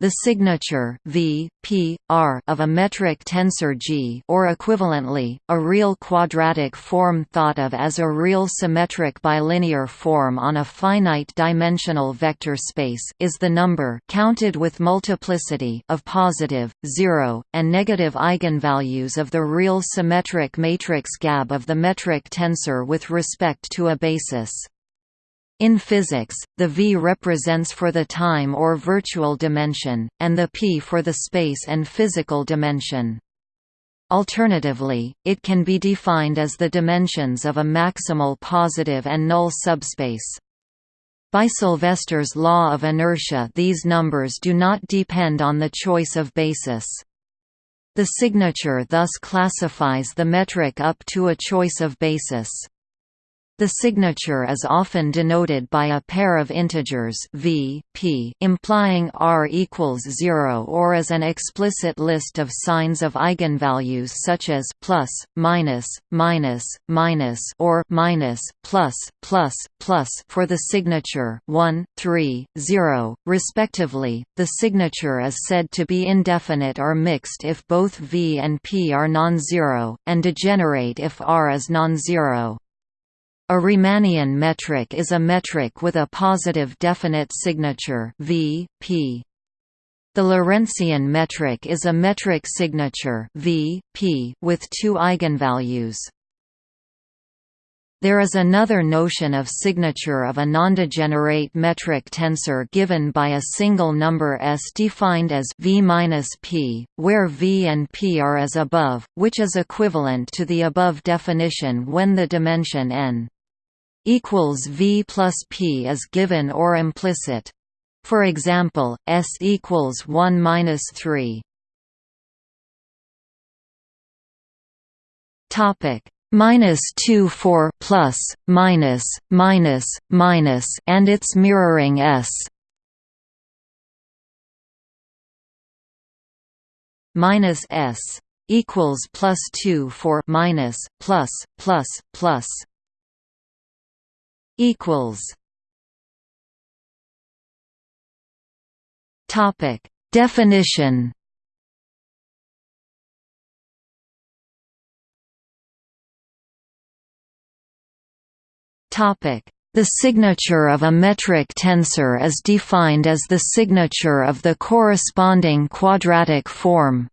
The signature v, p, r of a metric tensor G or equivalently, a real quadratic form thought of as a real symmetric bilinear form on a finite-dimensional vector space is the number counted with multiplicity of positive, 0, and negative eigenvalues of the real symmetric matrix GAB of the metric tensor with respect to a basis. In physics, the V represents for the time or virtual dimension, and the P for the space and physical dimension. Alternatively, it can be defined as the dimensions of a maximal positive and null subspace. By Sylvester's law of inertia these numbers do not depend on the choice of basis. The signature thus classifies the metric up to a choice of basis. The signature is often denoted by a pair of integers v, p, implying r equals 0 or as an explicit list of signs of eigenvalues such as plus, minus, minus, minus or minus, plus, plus, plus for the signature 1, 3, 0, respectively. The signature is said to be indefinite or mixed if both v and p are non-zero, and degenerate if r is non-zero. A Riemannian metric is a metric with a positive definite signature v, p. The Lorentzian metric is a metric signature v, p with two eigenvalues. There is another notion of signature of a nondegenerate metric tensor given by a single number s defined as v-p, where v and p are as above, which is equivalent to the above definition when the dimension n equals V plus P is given or implicit. For example, S equals 1 minus 3. Topic minus 2 for plus, minus, minus, minus, and its mirroring S. minus S equals plus 2 for minus, plus, plus, plus equals. Topic. Definition. Topic. The signature of a metric tensor is defined as the signature of the corresponding quadratic form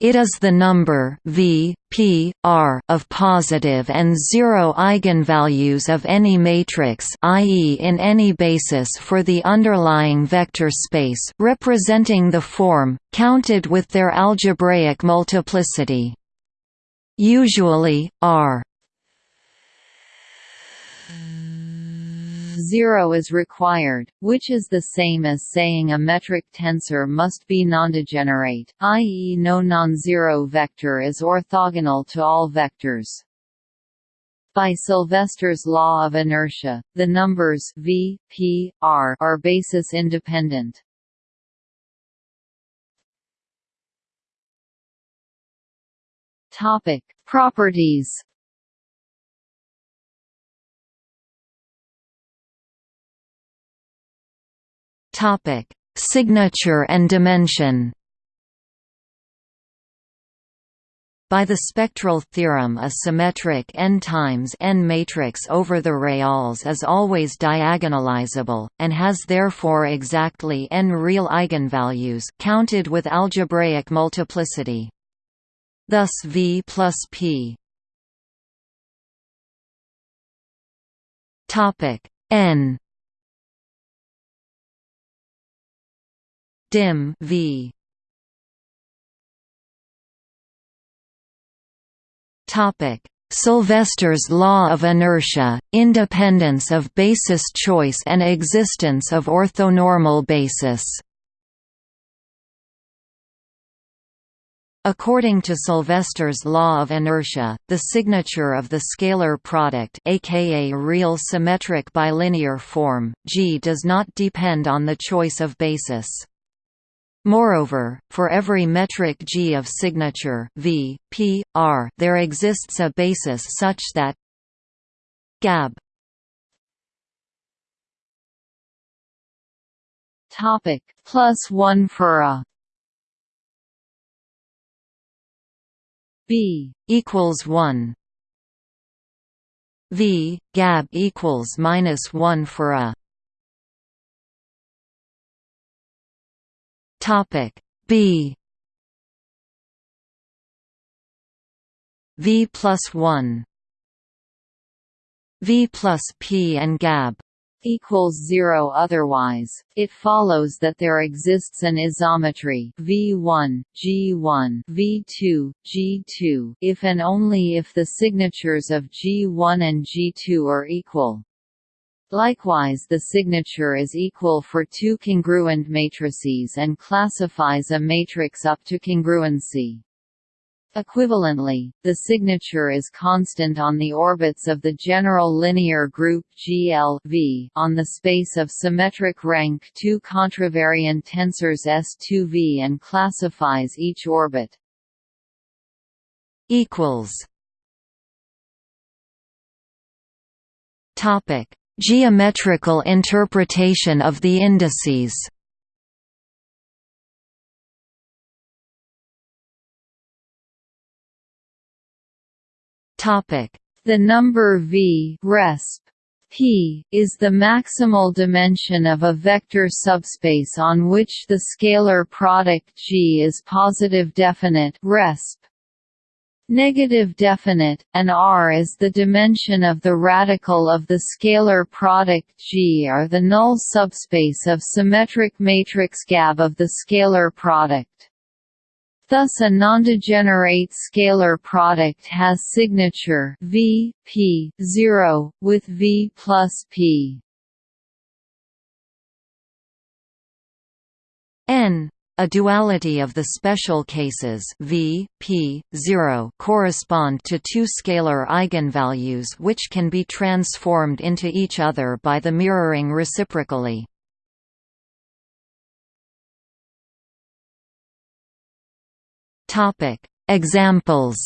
it is the number v, p, r of positive and zero eigenvalues of any matrix i.e. in any basis for the underlying vector space representing the form, counted with their algebraic multiplicity. Usually, r 0 is required, which is the same as saying a metric tensor must be nondegenerate, i.e. no non-zero vector is orthogonal to all vectors. By Sylvester's law of inertia, the numbers v, p, r are basis independent. Topic: Properties Topic: Signature and dimension. By the spectral theorem a symmetric n times n matrix over the reals is always diagonalizable, and has therefore exactly n real eigenvalues counted with algebraic multiplicity. Thus V plus P n dim v. Topic. Sylvester's law of inertia, independence of basis choice and existence of orthonormal basis. According to Sylvester's law of inertia, the signature of the scalar product aka real symmetric bilinear form, G does not depend on the choice of basis. Moreover, for every metric G of signature v, p, r, there exists a basis such that gab Topic plus one for a B equals one. V gab equals minus one for a topic B. V plus one. V plus P and gab. Equals 0 otherwise, it follows that there exists an isometry. V1, G1, V2, G2 if and only if the signatures of G1 and G2 are equal. Likewise the signature is equal for two congruent matrices and classifies a matrix up to congruency. Equivalently, the signature is constant on the orbits of the general linear group GL v on the space of symmetric rank 2 contravariant tensors S2V and classifies each orbit. Topic: Geometrical interpretation of the indices. The number v resp p is the maximal dimension of a vector subspace on which the scalar product G is positive definite resp negative definite, and R is the dimension of the radical of the scalar product G are the null subspace of symmetric matrix GAB of the scalar product. Thus a nondegenerate scalar product has signature v p 0 with v plus p n a duality of the special cases v, p, 0 correspond to two scalar eigenvalues which can be transformed into each other by the mirroring reciprocally. Examples.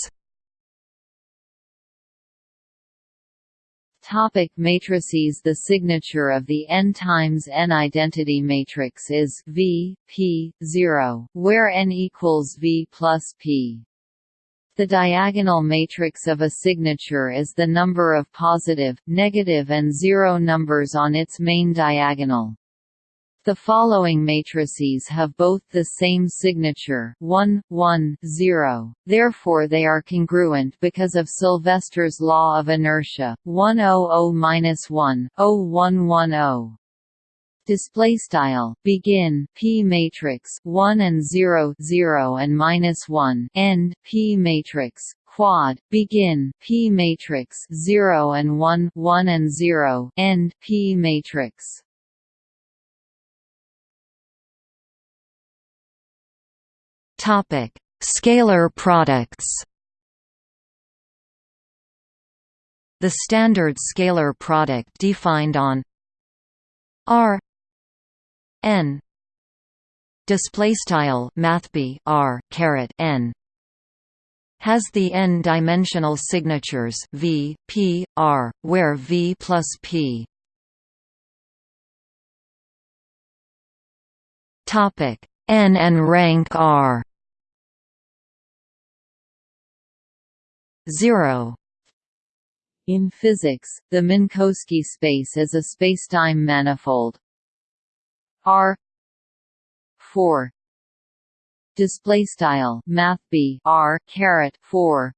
Topic matrices The signature of the n times n identity matrix is V, P, 0, where n equals V plus P. The diagonal matrix of a signature is the number of positive, negative and zero numbers on its main diagonal. The following matrices have both the same signature 1, 1, 0, therefore they are congruent because of Sylvester's law of inertia, 100-1, 0110. Display style. Begin. P matrix 1 and 0 0 and minus 1 end. P matrix quad. Begin. P matrix 0 and 1 1 and 0 end. P matrix Topic: Scalar products. The standard scalar product defined on R n display style mathb r caret n has the n-dimensional signatures v, p, r, where v plus p. Topic n and rank r. 0 in physics, the Minkowski space is a spacetime manifold. R. 4 display style math b r caret 4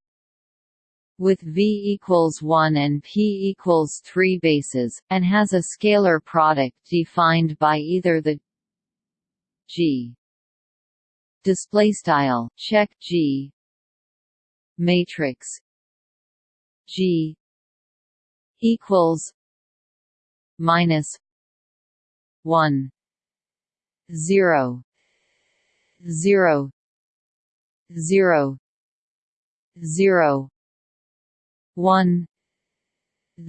with v equals 1 and p equals 3 bases and has a scalar product defined by either the g. Display style check g matrix G equals minus one zero zero zero zero one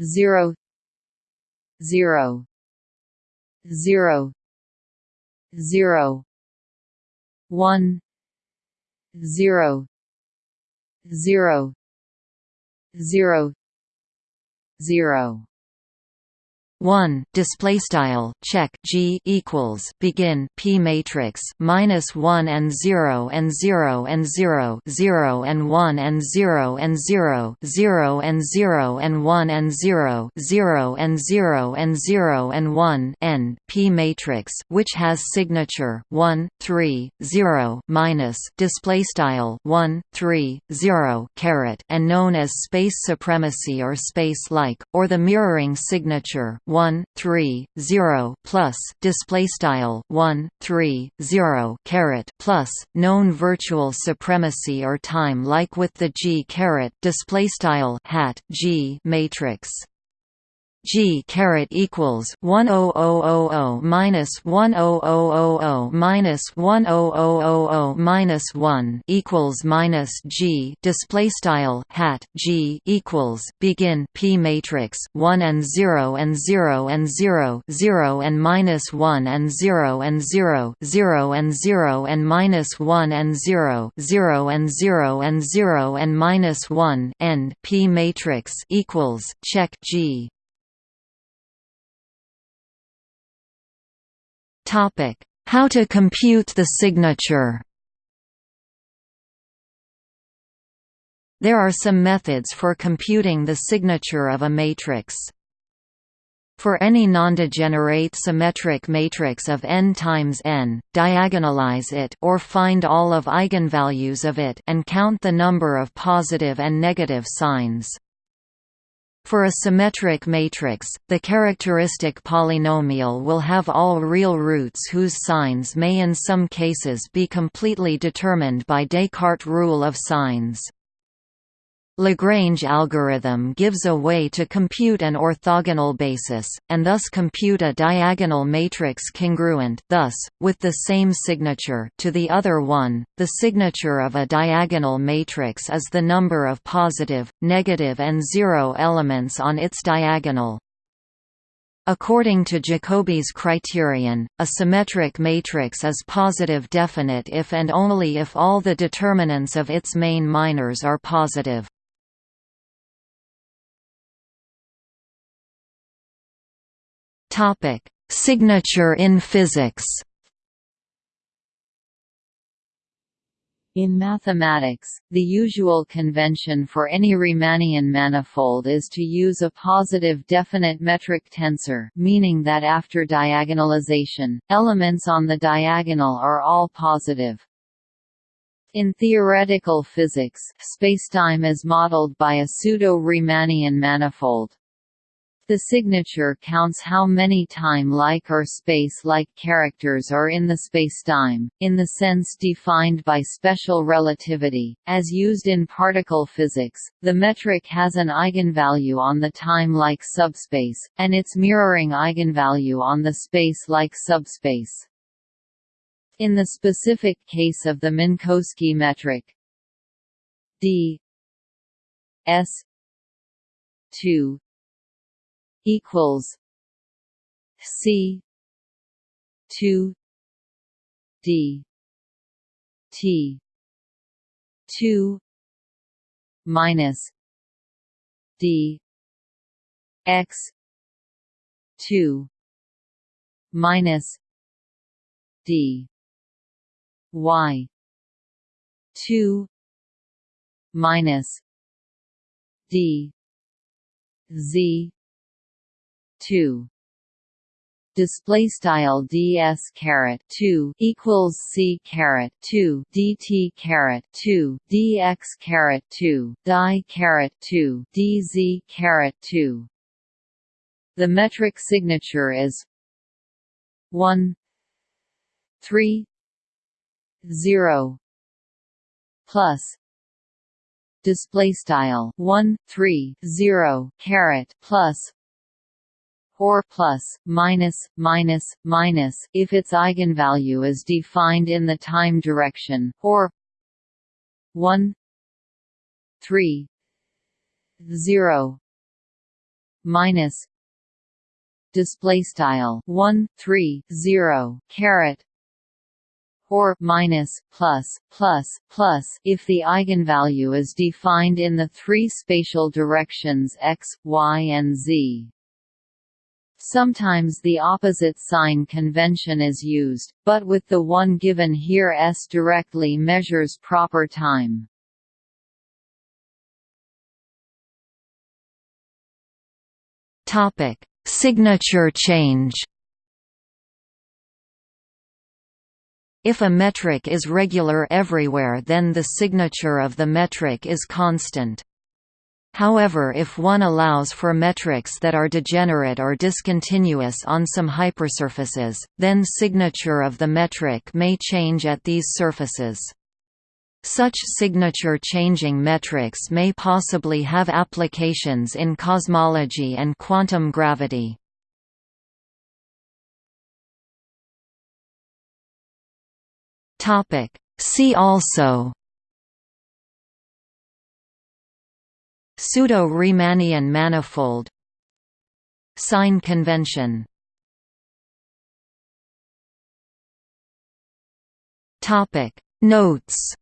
zero zero zero zero one zero zero zero zero one display style check g equals begin p matrix minus one and zero and zero and zero zero and one and zero and zero zero and zero and one and zero zero and zero and zero and one end p matrix which has signature one three zero minus display style one three zero caret and known as space supremacy or space like or the mirroring signature 1 3 0 plus display style 1 3 0 caret plus known virtual supremacy or time like with the G caret display style hat G matrix G caret equals one oh oh oh oh minus one oh oh oh oh minus one oh oh oh oh minus one equals minus G. Display style hat G equals begin P matrix one and zero and zero and zero zero and minus one and zero and zero zero and zero and minus one and zero zero and zero and zero and minus one end P matrix equals check G Topic: How to compute the signature. There are some methods for computing the signature of a matrix. For any nondegenerate symmetric matrix of n times n, diagonalize it or find all of eigenvalues of it and count the number of positive and negative signs. For a symmetric matrix, the characteristic polynomial will have all real roots whose signs may in some cases be completely determined by Descartes' rule of signs. Lagrange algorithm gives a way to compute an orthogonal basis, and thus compute a diagonal matrix congruent thus, with the same signature to the other one. The signature of a diagonal matrix is the number of positive, negative and zero elements on its diagonal. According to Jacobi's criterion, a symmetric matrix is positive definite if and only if all the determinants of its main minors are positive. Topic: Signature in physics. In mathematics, the usual convention for any Riemannian manifold is to use a positive definite metric tensor meaning that after diagonalization, elements on the diagonal are all positive. In theoretical physics, spacetime is modeled by a pseudo-Riemannian manifold. The signature counts how many time-like or space-like characters are in the spacetime, in the sense defined by special relativity. As used in particle physics, the metric has an eigenvalue on the time-like subspace, and its mirroring eigenvalue on the space-like subspace. In the specific case of the Minkowski metric, d s 2 equals C two D T two minus D X two minus D Y two minus D Z two. Display style ds caret 2 equals c caret 2 dt caret 2 dx caret 2 die caret 2 dz caret 2 the metric signature is 1 3 0 plus display style 1 3 0 caret plus or plus, minus, minus, minus if its eigenvalue is defined in the time direction, or 1 3 0 minus display style 1 3 0 caret or minus plus plus plus if the eigenvalue is defined in the three spatial directions x y and z Sometimes the opposite sign convention is used, but with the one given here s directly measures proper time. Topic: Signature change. If a metric is regular everywhere then the signature of the metric is constant. However if one allows for metrics that are degenerate or discontinuous on some hypersurfaces, then signature of the metric may change at these surfaces. Such signature-changing metrics may possibly have applications in cosmology and quantum gravity. See also Pseudo-Riemannian manifold. Sign convention. Topic. Notes